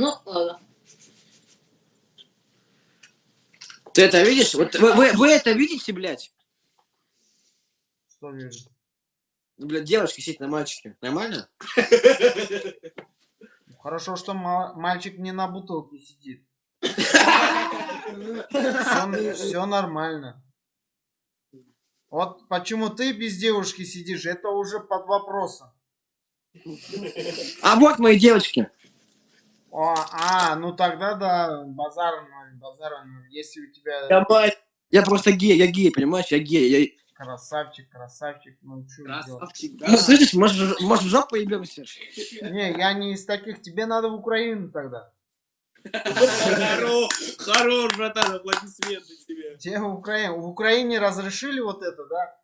Ну, ладно. Ты это видишь? Вот вы, вы, вы это видите, блядь? Что вижу? Ну, Блядь, девушка сидит на мальчике. Нормально? Хорошо, что ма- мальчик не на бутылке сидит. Все, нормально. Вот почему ты без девушки сидишь, это уже под вопросом. А вот мои девочки. О, а, ну тогда да, базар ноль, базар ноль. Если у тебя Давай. Я просто гей, я гей, понимаешь? Я гей. Я... красавчик, красавчик, ну что делать? Красавчик, да. Ну, слышишь, может, может в жопу ебемся? Не, я не из таких, тебе надо в Украину тогда. Хорош, хорош, братан, аплодисменты тебе. Тебе в Украине, в Украине разрешили вот это, да?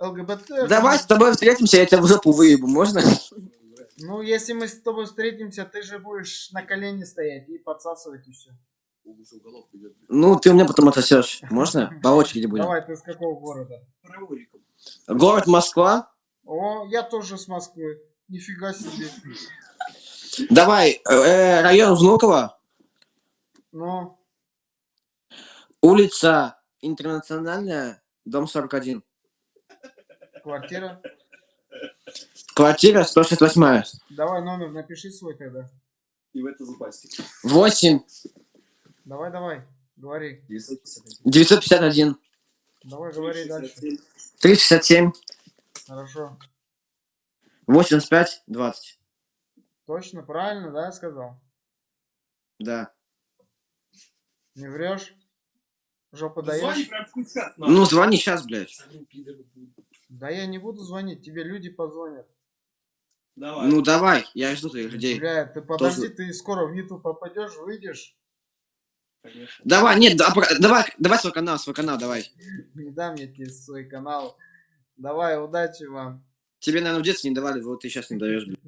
ЛГБТ. Давай с тобой встретимся, я тебя в жопу выебу, можно? Ну, если мы с тобой встретимся, ты же будешь на колени стоять и подсасывать и все. Ну, ты у меня потом отсосешь. Можно? По очереди будем. Давай, ты с какого города? Город Москва. О, я тоже с Москвы. Нифига себе. Давай, э, район Внуково. Ну, Улица Интернациональная, дом 41. квартира. Квартира 168. Давай номер напиши свой тогда. И в это запасти. 8 Давай, давай, говори. 951 Давай, говори дальше. 367 Хорошо. 85 20. Точно, правильно, да, я сказал? Да. Не врешь? Жопу Звони даешь? прям сейчас. Ну, звони сейчас, блядь. Да я не буду звонить, тебе люди позвонят. Давай. Ну, давай, я жду твоих людей. Бля, ты подожди, ты скоро в YouTube попадешь, выйдешь. Конечно. Давай, нет, да, давай, давай свой канал, свой канал, давай. Не дам я тебе свой канал. Давай, удачи вам. Тебе, наверное, в детстве не давали, вот ты сейчас не даешь, блядь.